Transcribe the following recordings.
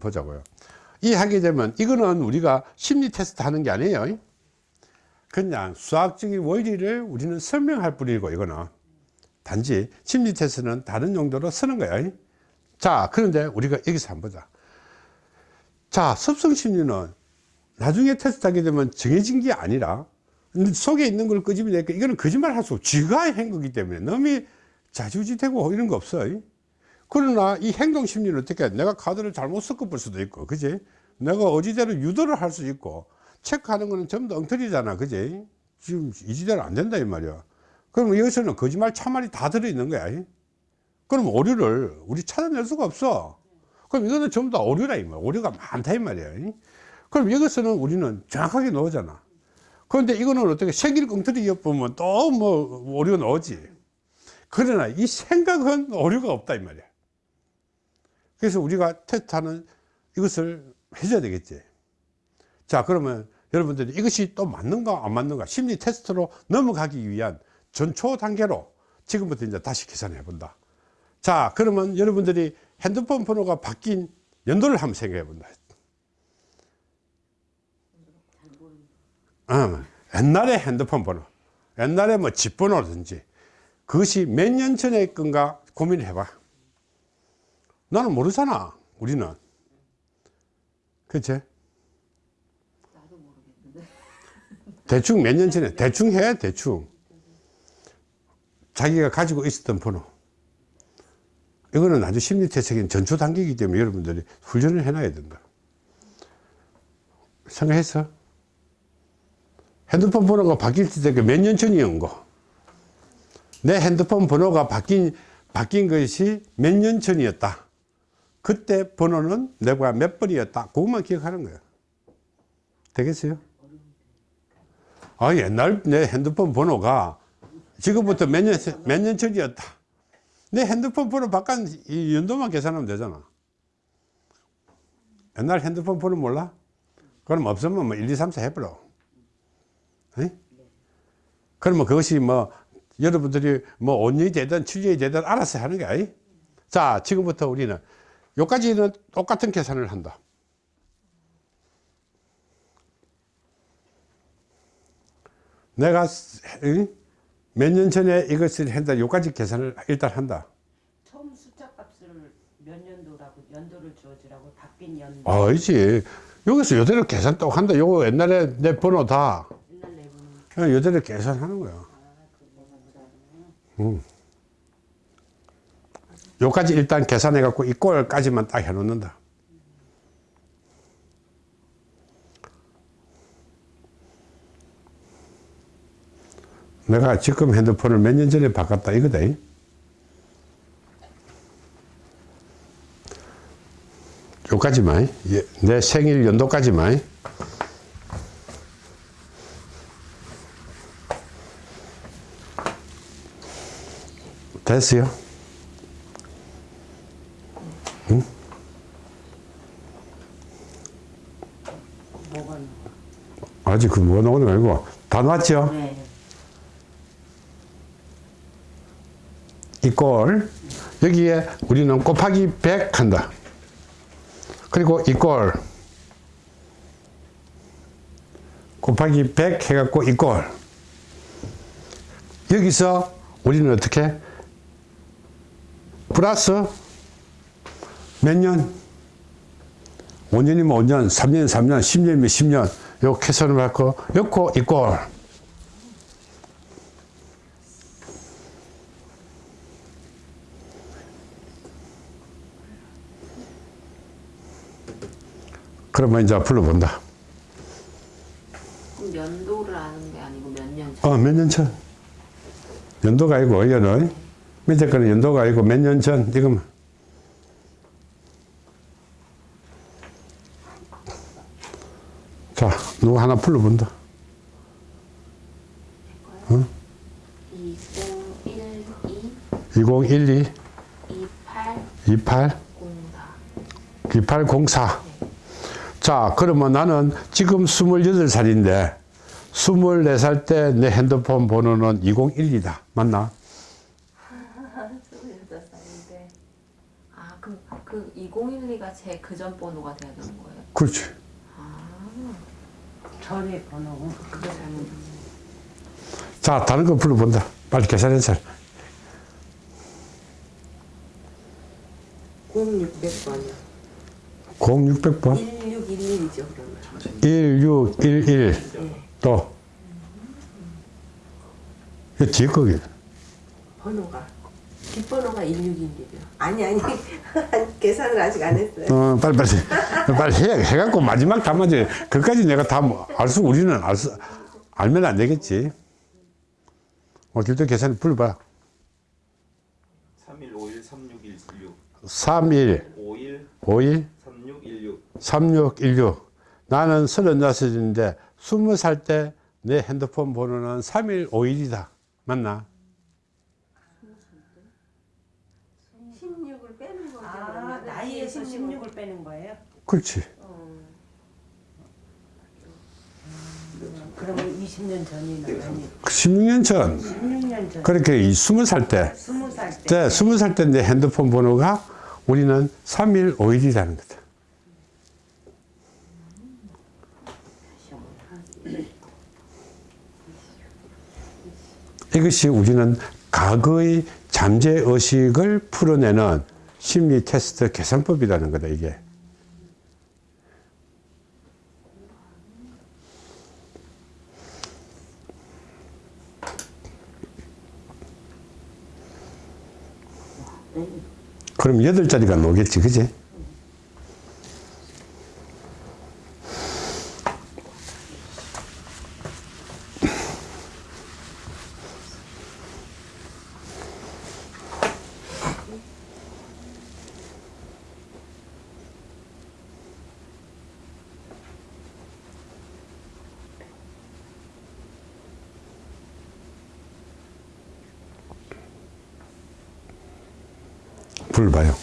보자고요. 이 하게 되면 이거는 우리가 심리 테스트 하는 게 아니에요. 그냥 수학적인 원리를 우리는 설명할 뿐이고 이거는 단지 심리 테스트는 다른 용도로 쓰는 거야. 자, 그런데 우리가 여기서 한번 보자. 자, 습성 심리는 나중에 테스트하게 되면 정해진 게 아니라 속에 있는 걸 끄집어내니까 이거는 거짓말 할 수 없고 쥐가 한 거기 때문에 너무 자주지되고 이런 거 없어요. 그러나 이 행동 심리는 어떻게 해? 내가 카드를 잘못 섞어볼 수도 있고, 그지? 내가 어지대로 유도를 할 수 있고, 체크하는 거는 전부 다 엉터리잖아, 그지? 지금 이지대로 안 된다, 이 말이야. 그럼 여기서는 거짓말, 참말이 다 들어있는 거야. 그럼 오류를 우리 찾아낼 수가 없어. 그럼 이거는 전부 다 오류라, 이 말이야. 오류가 많다, 이 말이야. 그럼 여기서는 우리는 정확하게 나오잖아. 그런데 이거는 어떻게 생길 엉터리 엿보면 또 뭐 오류가 나오지. 그러나 이 생각은 오류가 없다, 이 말이야. 그래서 우리가 테스트하는 이것을 해줘야 되겠지. 자, 그러면 여러분들이 이것이 또 맞는가 안 맞는가 심리 테스트로 넘어가기 위한 전초 단계로 지금부터 이제 다시 계산해 본다. 자, 그러면 여러분들이 핸드폰 번호가 바뀐 연도를 한번 생각해 본다. 어, 옛날에 핸드폰 번호, 옛날에 뭐 집번호든지 그것이 몇 년 전에 건가 고민해 봐. 나는 모르잖아 우리는 그치? 나도 모르겠는데. 대충 몇 년 전에 대충 해 대충 자기가 가지고 있었던 번호 이거는 아주 심리태적인 전초 단계이기 때문에 여러분들이 훈련을 해놔야 된다 생각했어? 핸드폰 번호가 바뀔 때몇년 전이온 거. 내 핸드폰 번호가 바뀐, 바뀐 것이 몇 년 전이었다. 그때 번호는 내가 몇 번이었다. 그것만 기억하는 거야. 되겠어요? 아, 옛날 내 핸드폰 번호가 지금부터 몇 년, 몇 년 전이었다. 내 핸드폰 번호 바꾼 이 연도만 계산하면 되잖아. 옛날 핸드폰 번호 몰라? 그럼 없으면 뭐 1, 2, 3, 4 해버려. 에? 그러면 그것이 뭐 여러분들이 뭐 5년이 되든 7년이 되든 알아서 하는 거야. 자, 지금부터 우리는 여기까지는 똑같은 계산을 한다. 내가 몇 년 전에 이것을 한다. 여기까지 계산을 일단 한다. 처음 숫자 값을 몇 년도라고 연도를 주어주라고 바뀐 연도. 아니지. 여기서 요대로 계산 또 한다. 요거 옛날에 내 번호 다 옛날 내부는 그냥 요대로 계산하는 거야. 음. 요까지 일단 계산해 갖고 이 꼴까지만 딱 해 놓는다. 내가 지금 핸드폰을 몇 년 전에 바꿨다 이거다. 요까지만 예, 내 생일 연도까지만 됐어요? 응? 뭐가 아직 그 뭐가 나오는 거 아니고 다 나왔죠? 네. 이꼴 여기에 우리는 곱하기 100 한다. 그리고 이꼴 곱하기 100 해갖고 이꼴 여기서 우리는 어떻게 플러스 몇 년? 5년이면 5년, 3년, 3년, 10년이면 10년 요 계산을 받고 요거 이꼴 그러면 이제 불러본다. 그럼 연도를 아는 게 아니고 몇 년 전. 어, 몇 년 전? 연도가 아니고, 이거는. 밑에 거는 연도가 아니고 몇 년 전, 지금. 자, 누구 하나 불러본다. 2012 2012 28 28 04. 2804. 자, 그러면 나는 지금 28살인데, 24살 때 내 핸드폰 번호는 2012다. 맞나? 26살인데. 아, 그럼 그 2012가 제 그전 번호가 되는 거예요. 그렇지. 전에 번호 그거 자, 다른 거 불러본다. 빨리 계산해서. 0600번이요. 0600번. 1611이죠, 그러면. 1611. 또. 이 뒤에 거기. 번호가. 뒷번호가 1611이요. 아니, 아니. 계산을 아직 안 했어요. 어, 빨리, 빨리. 빨리 해, 해갖고 마지막 담아지. 그까지 내가 다 알 수, 우리는 알 수, 알면 안 되겠지. 어, 길도 계산 불러봐. 31 51 3616 31, 51 51, 3616 3616. 나는 36인데 20살 때 내 핸드폰 번호는 3151이다. 맞나? 16을 빼는 거죠. 아 그러면. 나이에서 16을 16을 빼는 거예요? 그렇지. 그러면 20년 전이나 아니 16년 전. 16년 전 그렇게 이 20살 때. 20살 때 때, 20살 때내 핸드폰 번호가 우리는 3151이라는 거다. 이것이 우리는 과거의 잠재 의식을 풀어내는 심리 테스트 계산법이라는 거다, 이게. 그럼 여덟 자리가 나오겠지, 그지? 불러봐요.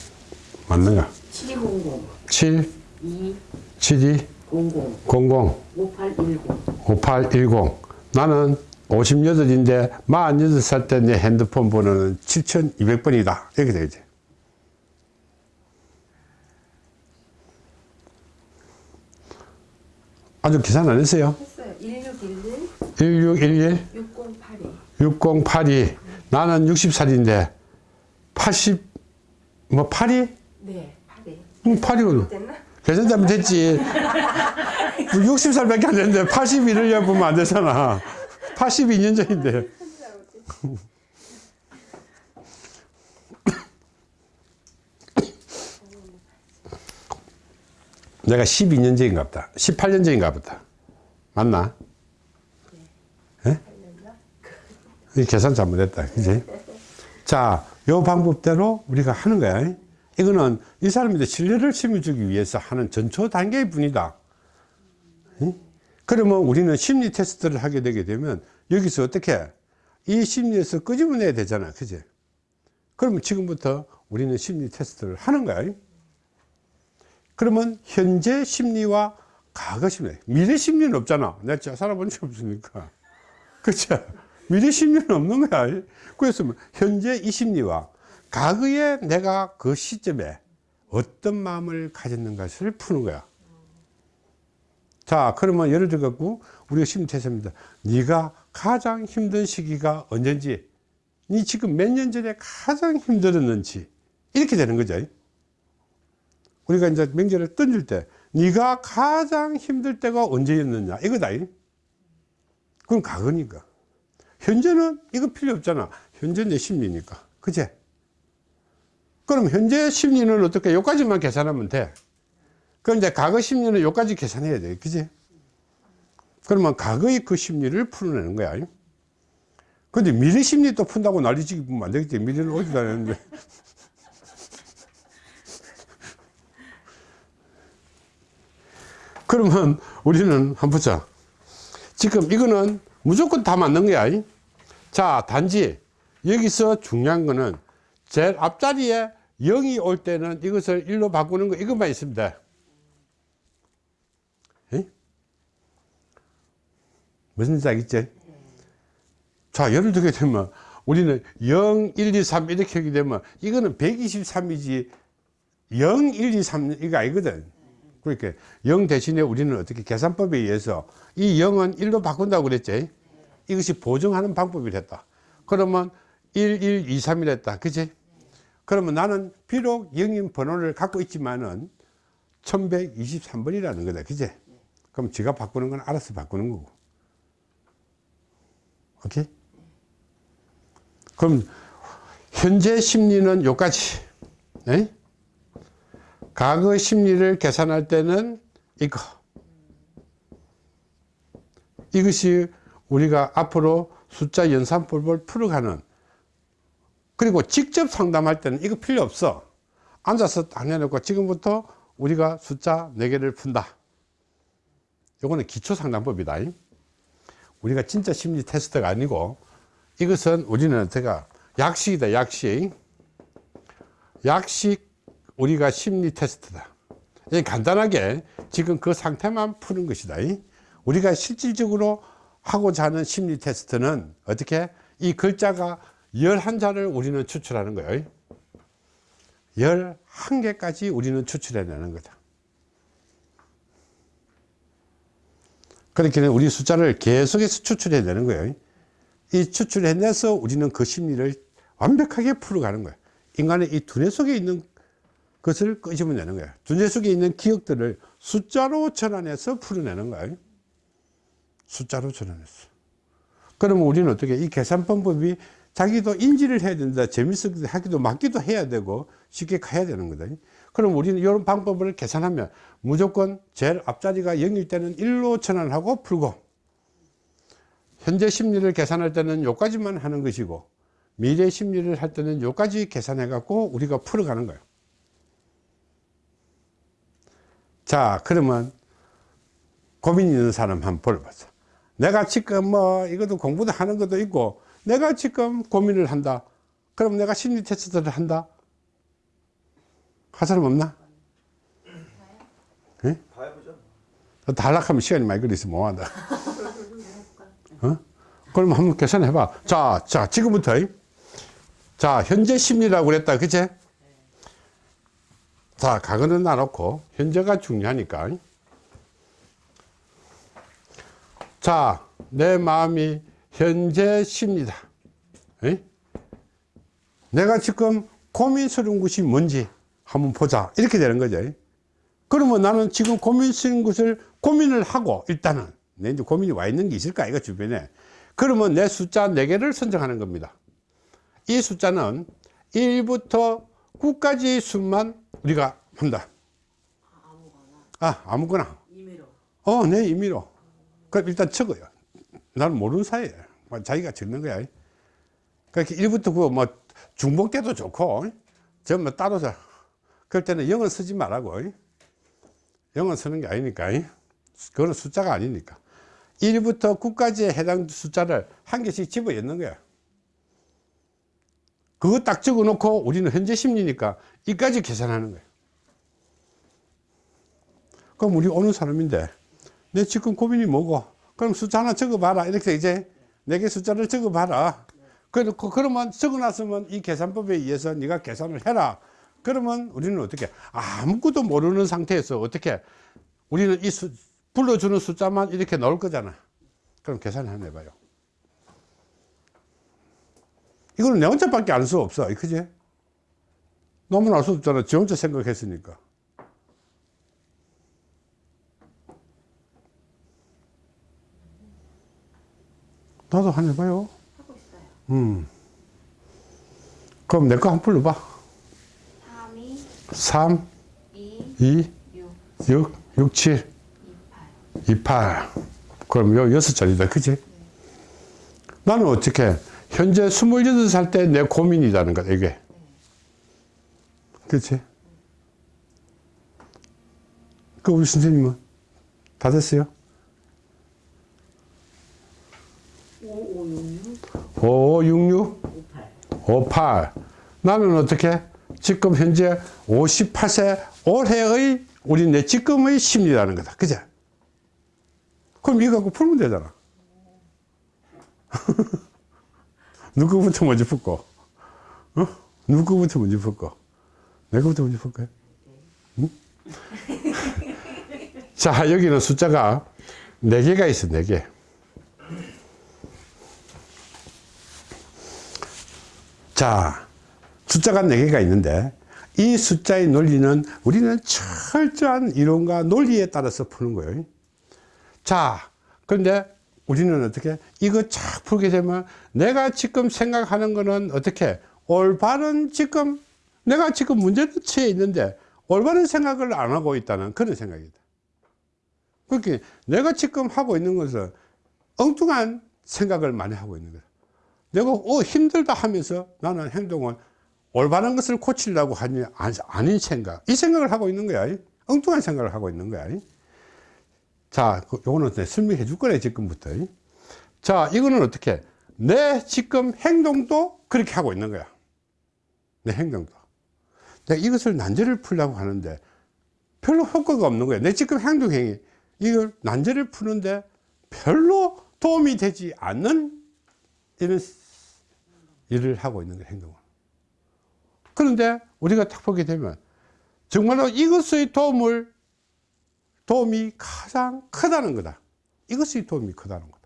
맞는가? 7200 7, 2 72, 00 00, 5810 5810. 나는 58인데 48살 때 내 핸드폰 번호는 7200번이다. 이렇게 되겠지. 아주 계산 안 했어요. 했어요. 1611 1611 6082 6082. 나는 60살인데 80, 뭐 82? 네, 82. 음, 82로. 됐나? 계산 잘못했지. 60살밖에 안 됐는데 81을 보면 안 되잖아. 82년 전인데. 내가 12년 전인가 보다. 18년 전인가 보다. 맞나? 예? 이 계산 잘못했다. 그지? 자, 요 방법대로 우리가 하는 거야. 이거는 이 사람한테 신뢰를 심어주기 위해서 하는 전초 단계의 분이다. 응? 그러면 우리는 심리 테스트를 하게 되게 되면 여기서 어떻게 이 심리에서 끄집어내야 되잖아. 그지? 그러면 지금부터 우리는 심리 테스트를 하는 거야. 그러면 현재 심리와 과거 심리, 미래 심리는 없잖아. 내가 살아본 적 없으니까. 그렇죠? 미래 심리는 없는 거야. 그래서 뭐 현재 이 심리와 과거에 내가 그 시점에 어떤 마음을 가졌는가를 푸는 거야. 자, 그러면 예를 들어 갖고 우리가 심리 테스트입니다. 네가 가장 힘든 시기가 언젠지, 네 지금 몇 년 전에 가장 힘들었는지 이렇게 되는 거죠. 우리가 이제 명제를 던질 때 네가 가장 힘들 때가 언제였느냐 이거다. 그건 과거니까. 현재는 이거 필요 없잖아. 현재 내 심리니까. 그제? 그럼 현재 심리는 어떻게 요까지만 계산하면 돼. 그럼 이제 과거 심리는 요까지 계산해야 돼. 그지? 그러면 과거의 그 심리를 풀어내는 거야. 근데 미래 심리 또 푼다고 난리치기 보면 안 되겠지. 미래는 오지도 않았는데. 그러면 우리는 한번 보자. 지금 이거는 무조건 다 맞는 거야. 자, 단지 여기서 중요한 거는 제일 앞자리에 0이 올 때는 이것을 1로 바꾸는 거 이것만 돼. 에? 무슨 지 알겠지? 자, 예를 들게 되면 우리는 0, 1, 2, 3 이렇게 하게 되면 이거는 123이지 0, 1, 2, 3 이거 아니거든. 그러니까 0 대신에 우리는 어떻게 계산법에 의해서 이 0은 1로 바꾼다고 그랬지. 이것이 보정하는 방법이랬다. 그러면 1, 1, 2, 3이랬다. 그지? 그러면 나는 비록 영인 번호를 갖고 있지만은 1123번이라는 거다. 그지? 그럼 지가 바꾸는 건 알아서 바꾸는 거고. 오케이? 그럼 현재 심리는 요까지. 네? 과거 심리를 계산할 때는 이거. 이것이 우리가 앞으로 숫자 연산법을 풀어가는 그리고 직접 상담할 때는 이거 필요 없어. 앉아서 딱 내놓고 지금부터 우리가 숫자 4개를 푼다. 요거는 기초 상담법이다. 우리가 진짜 심리 테스트가 아니고 이것은 우리는 제가 약식이다, 약식. 약식 우리가 심리 테스트다. 이 간단하게 지금 그 상태만 푸는 것이다. 우리가 실질적으로 하고자 하는 심리 테스트는 어떻게 이 글자가 11자를 우리는 추출하는 거예요. 11개까지 우리는 추출해내는 거다. 그렇게 우리 숫자를 계속해서 추출해내는 거예요. 이 추출해내서 우리는 그 심리를 완벽하게 풀어가는 거예요. 인간의 이 두뇌 속에 있는 것을 끄집어내는 거예요. 두뇌 속에 있는 기억들을 숫자로 전환해서 풀어내는 거예요. 숫자로 전환했어. 그러면 우리는 어떻게 이 계산 방법이 자기도 인지를 해야 된다. 재밌게 하기도 맞기도 해야 되고 쉽게 가야 되는 거다. 그럼 우리는 이런 방법을 계산하면 무조건 제일 앞자리가 0일 때는 1로 전환 하고 풀고 현재 심리를 계산할 때는 요까지만 하는 것이고 미래 심리를 할 때는 요까지 계산해 갖고 우리가 풀어가는 거예요. 자, 그러면 고민 있는 사람 한번 볼보자 내가 지금 뭐 이것도 공부도 하는 것도 있고 내가 지금 고민을 한다. 그럼 내가 심리 테스트를 한다. 할 사람 없나? 예? 다 해보죠. 다 하락하면 시간이 많이 걸려서 못한다. 어? 그럼 한번 계산해 봐. 자, 자, 지금부터. 자, 현재 심리라고 그랬다. 그치? 자, 과거는 놔놓고, 현재가 중요하니까. 자, 내 마음이 현재 심리다. 에? 내가 지금 고민스러운 것이 뭔지 한번 보자. 이렇게 되는 거죠. 그러면 나는 지금 고민스러운 것을 고민을 하고, 일단은, 내 이제 고민이 와 있는 게 있을까, 이거 주변에. 그러면 내 숫자 4개를 선정하는 겁니다. 이 숫자는 1부터 9까지의 수만 우리가 한다. 아, 아무거나. 임의로. 어, 네, 임의로. 그럼 일단 적어요. 나는 모르는 사이에 자기가 적는 거야. 그렇게 1부터 9, 뭐, 중복돼도 좋고, 전부 따로 서 그럴 때는 영어 쓰지 말라고. 영어 쓰는 게 아니니까. 그거는 숫자가 아니니까. 1부터 9까지에 해당 숫자를 한 개씩 집어 넣는 거야. 그거 딱 적어 놓고 우리는 현재 심리니까 이까지 계산하는 거야. 그럼 우리 오는 사람인데 내 지금 고민이 뭐고? 그럼 숫자 하나 적어봐라. 이렇게 이제 내게 숫자를 적어봐라. 그렇고 그러면 적어놨으면 이 계산법에 의해서 네가 계산을 해라. 그러면 우리는 어떻게 아무것도 모르는 상태에서 어떻게 우리는 이 수, 불러주는 숫자만 이렇게 나올 거잖아. 그럼 계산을 한번 해봐요. 이거는 내 혼자밖에 알 수 없어. 그지? 너무나 알수 없잖아. 지 혼자 생각했으니까. 나도 한 해봐요. 하고 있어요. 음. 그럼 내 거한번 불러봐. 3이 3, 2 2, 6 6, 6, 7, 28 28. 그럼 요 여섯 자리다. 그지? 나는 어떻게, 현재 28살 때 내 고민이라는 거다, 이게. 그치? 그 우리 선생님은? 다 됐어요? 5566 5566? 58 58. 나는 어떻게? 지금 현재 58세 올해의 우리 내 지금의 심리라는 거다. 그죠? 그럼 이거 갖고 풀면 되잖아. 누구부터 먼저 풀고? 어? 누구부터 먼저 풀고? 내가부터 먼저 풀까요? 음? 자, 여기는 숫자가 4개가 있어, 4개. 자, 숫자가 4개가 있는데, 이 숫자의 논리는 우리는 철저한 이론과 논리에 따라서 푸는 거예요. 자, 그런데 우리는 어떻게, 이거 쫙 풀게 되면 내가 지금 생각하는 거는 어떻게, 올바른 지금, 내가 지금 처해 있는데, 올바른 생각을 안 하고 있다는 그런 생각이다. 그렇게 내가 지금 하고 있는 것은 엉뚱한 생각을 많이 하고 있는 거야. 내가 어, 힘들다 하면서 나는 행동을 올바른 것을 고치려고 하니 아- 아닌 생각. 이 생각을 하고 있는 거야. 엉뚱한 생각을 하고 있는 거야. 자, 그- 요거는 설명해 줄 거래, 지금부터. 자, 이거는 어떻게? 내 지금 행동도 그렇게 하고 있는 거야. 내 행동도. 내가 이것을 난제를 풀려고 하는데 별로 효과가 없는 거야. 내 지금 행동행위. 이걸 난제를 푸는데 별로 도움이 되지 않는 이런 일을 하고 있는 거야, 행동을. 그런데 우리가 딱 보게 되면 정말로 이것의 도움을, 도움이 가장 크다는 거다. 이것의 도움이 크다는 거다.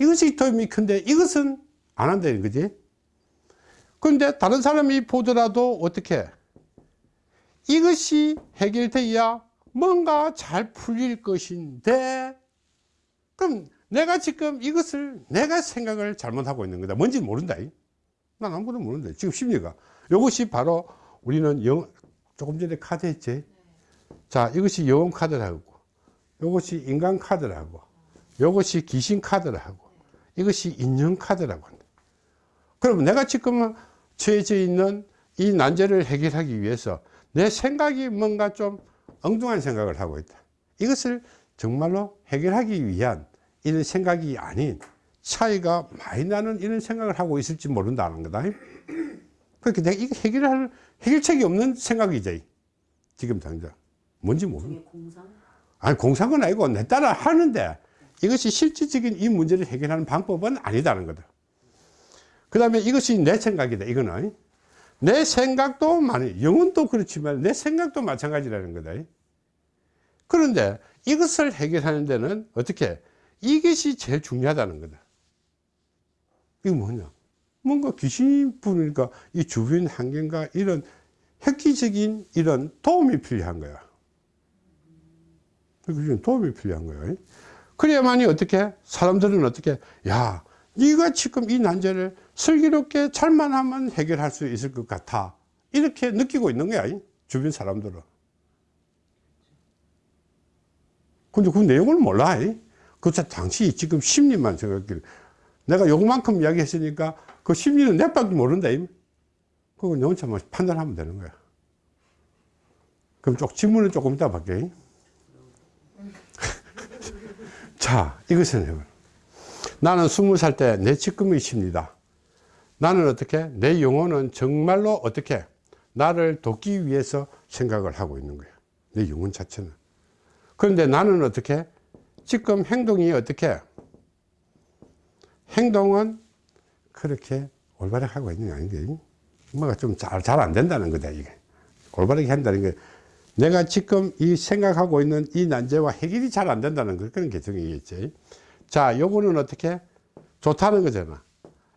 이것이 도움이 큰데 이것은 안 한다는 거지. 그런데 다른 사람이 보더라도 어떻게 이것이 해결돼야 뭔가 잘 풀릴 것인데 그럼 내가 지금 이것을 내가 생각을 잘못하고 있는 거다. 뭔지 모른다. 이. 난 아무것도 모른다. 지금 심리가. 이것이 바로 우리는 영 조금 전에 카드 했지? 자 이것이 영혼 카드라고. 이것이 인간 카드라고. 이것이 귀신 카드라고. 이것이 인연 카드라고 한다. 그러면 내가 지금 처해져 있는 이 난제를 해결하기 위해서 내 생각이 뭔가 좀 엉뚱한 생각을 하고 있다. 이것을 정말로 해결하기 위한 이런 생각이 아닌 차이가 많이 나는 이런 생각을 하고 있을지 모른다는 거다. 그렇게 내가 이거 해결할, 해결책이 없는 생각이지. 지금 당장. 뭔지 모르는. 공상? 아니, 공상은 아니고 내 따라 하는데 이것이 실질적인 이 문제를 해결하는 방법은 아니다는 거다. 그 다음에 이것이 내 생각이다. 이거는. 내 생각도 많이, 영혼도 그렇지만 내 생각도 마찬가지라는 거다. 그런데 이것을 해결하는 데는 어떻게? 이것이 제일 중요하다는 거다. 이거 뭐냐? 뭔가 귀신 부르니까 이 주변 환경과 이런 획기적인 이런 도움이 필요한 거야. 도움이 필요한 거예요. 그래야만이 어떻게 사람들은 어떻게 야 네가 지금 이 난제를 슬기롭게 잘만 하면 해결할 수 있을 것 같아 이렇게 느끼고 있는 거야 이 주변 사람들은 근데 그 내용을 몰라 이. 그저 당시 지금 심리만 생각해 내가 요만큼 이야기했으니까 그 심리는 내밖에 모른다 너 혼자만 판단하면 되는 거야 그럼 쪽 질문은 조금 이따 받게 자, 이것은. 나는 스무 살 때내 지금의 심리다. 나는 어떻게? 내 영혼은 정말로 어떻게? 나를 돕기 위해서 생각을 하고 있는 거야. 내 영혼 자체는. 그런데 나는 어떻게? 지금 행동이 어떻게? 행동은 그렇게 올바르게 하고 있는 게 아닌데, 뭐가 좀 잘, 잘 안 된다는 거다, 이게. 올바르게 한다는 게. 내가 지금 이 생각하고 있는 이 난제와 해결이 잘 안 된다는 거 그런 개정이겠지. 자, 요거는 어떻게? 좋다는 거잖아.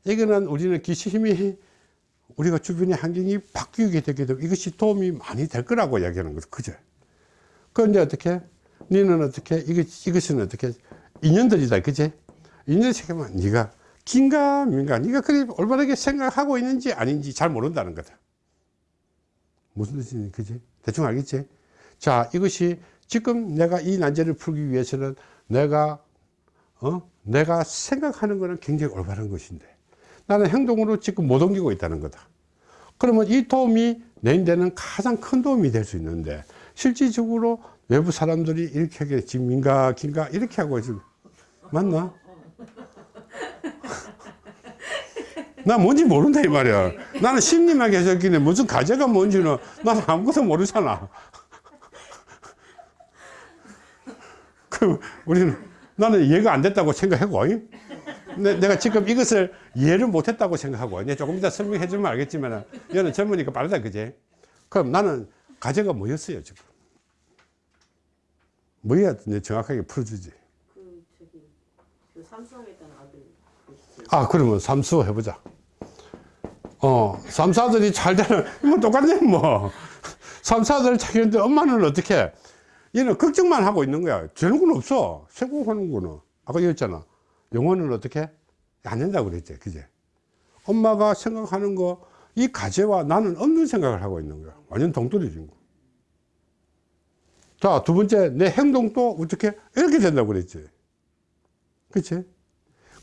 이거는 우리는 기심이 우리가 주변의 환경이 바뀌게 되게 되면 이것이 도움이 많이 될 거라고 이야기하는 거죠. 그죠? 그런데 어떻게? 너는 어떻게? 이것, 이것은 어떻게? 인연들이다. 그지? 인연 생각만 네가 긴가 민가 네가 그래 올바르게 생각하고 있는지 아닌지 잘 모른다는 거다. 무슨 뜻인지 그지? 대충 알겠지? 자, 이것이 지금 내가 이 난제를 풀기 위해서는 내가, 어? 내가 생각하는 거는 굉장히 올바른 것인데 나는 행동으로 지금 못 옮기고 있다는 거다. 그러면 이 도움이 내인데는 가장 큰 도움이 될 수 있는데 실질적으로 외부 사람들이 이렇게 하게 지금 민가, 긴가 이렇게 하고 지금. 맞나? 나 뭔지 모른다 이 말이야. 나는 심리만 했기는 무슨 가제가 뭔지는 나는 아무것도 모르잖아. 그 우리는 나는 이해가 안 됐다고 생각하고. 내, 내가 지금 이것을 이해를 못했다고 생각하고. 이제 조금 이따 설명해 주면 알겠지만 얘는 젊으니까 빠르다 그지 그럼 나는 과제가 뭐였어요 지금 뭐야? 이제 정확하게 풀어주지. 그 저기 그 삼성에 있던 아들 그아 그러면 삼수 해보자. 어 삼사들이 잘 되는 뭐 똑같네 뭐. 삼사들 자기한테 엄마는 어떻게 얘는 걱정만 하고 있는 거야. 되는 건 없어. 생각하는 거는. 아까 얘기했잖아. 영어는 어떻게 안 된다고 그랬지 그제. 엄마가 생각하는 거 이 가제와 나는 없는 생각을 하고 있는 거야. 완전 동떨어진 거 자 두 번째 내 행동도 어떻게 이렇게 된다고 그랬지? 그치?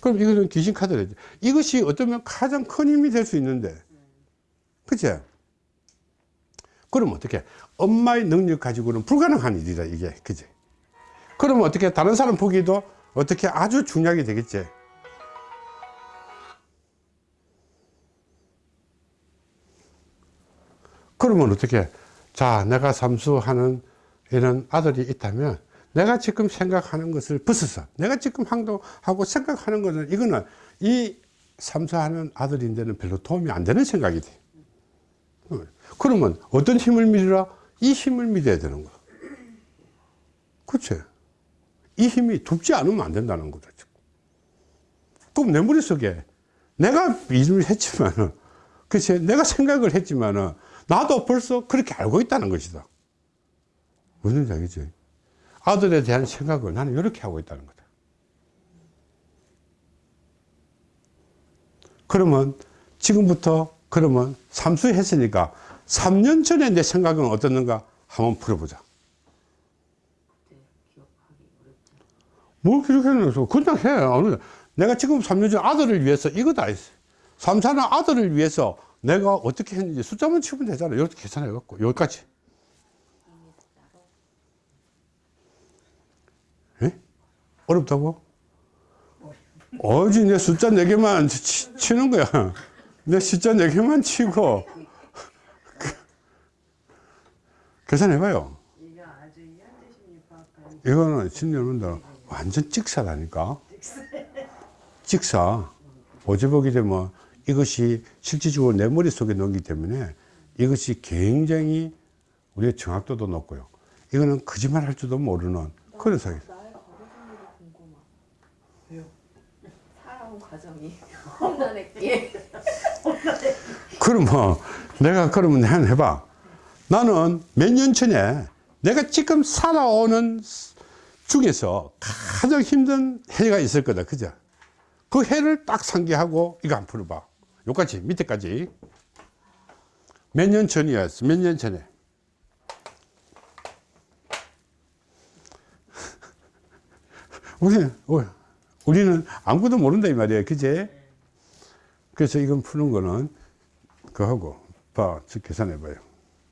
그럼 이거는 귀신 카드래지. 이것이 어쩌면 가장 큰 힘이 될 수 있는데. 그치? 그럼 어떻게? 엄마의 능력 가지고는 불가능한 일이다 이게. 그치? 그러면 어떻게? 다른 사람 보기도 어떻게 아주 중요하게 되겠지? 그러면 어떻게? 자 내가 삼수하는 이런 아들이 있다면 내가 지금 생각하는 것을 벗어서 내가 지금 행동하고 생각하는 것은 이거는 이 삼수하는 아들인데는 별로 도움이 안 되는 생각이 돼. 어, 그러면 어떤 힘을 믿으라? 이 힘을 믿어야 되는 거야. 그치? 이 힘이 둡지 않으면 안 된다는 거다. 그럼 내 머릿속에 내가 일을 했지만은 그치? 내가 생각을 했지만은 나도 벌써 그렇게 알고 있다는 것이다 무슨 얘기지? 아들에 대한 생각을 나는 이렇게 하고 있다는 거다. 그러면 지금부터 그러면 삼수했으니까 3년 전에 내 생각은 어떻는가 한번 풀어보자. 뭘 기록해놔서 그냥 해. 내가 지금 3년 전 아들을 위해서 이거 다. 했어 3, 4년 아들을 위해서 내가 어떻게 했는지 숫자만 치면 되잖아. 이렇게 계산해 갖고. 여기까지 어렵다고? 어지 내 숫자 4개만 치, 치는 거야. 내 숫자 4개만 치고. 그- 계산해봐요. 이거는 심리 여러분들 완전 찍사라니까. 찍사. 보게 되면 이것이 실질적으로 내 머릿속에 넣기 때문에 이것이 굉장히 우리의 정확도도 높고요. 이거는 거짓말 할 줄도 모르는 그런 사기 나의 과정이 궁금하. 왜요? 살아온 과정이. 험난했기에. 그러면 내가 그러면 한 해봐. 나는 몇 년 전에 내가 지금 살아오는 중에서 가장 힘든 해가 있을 거다. 그죠? 그 해를 딱 상기하고 이거 한 풀어봐. 여기까지 밑에까지. 몇 년 전이었어? 몇 년 전에? 우리, 우리는 아무것도 모른다 이 말이에요 그제 그래서 이건 푸는 거는 그거 하고 봐, 저 계산해 봐요.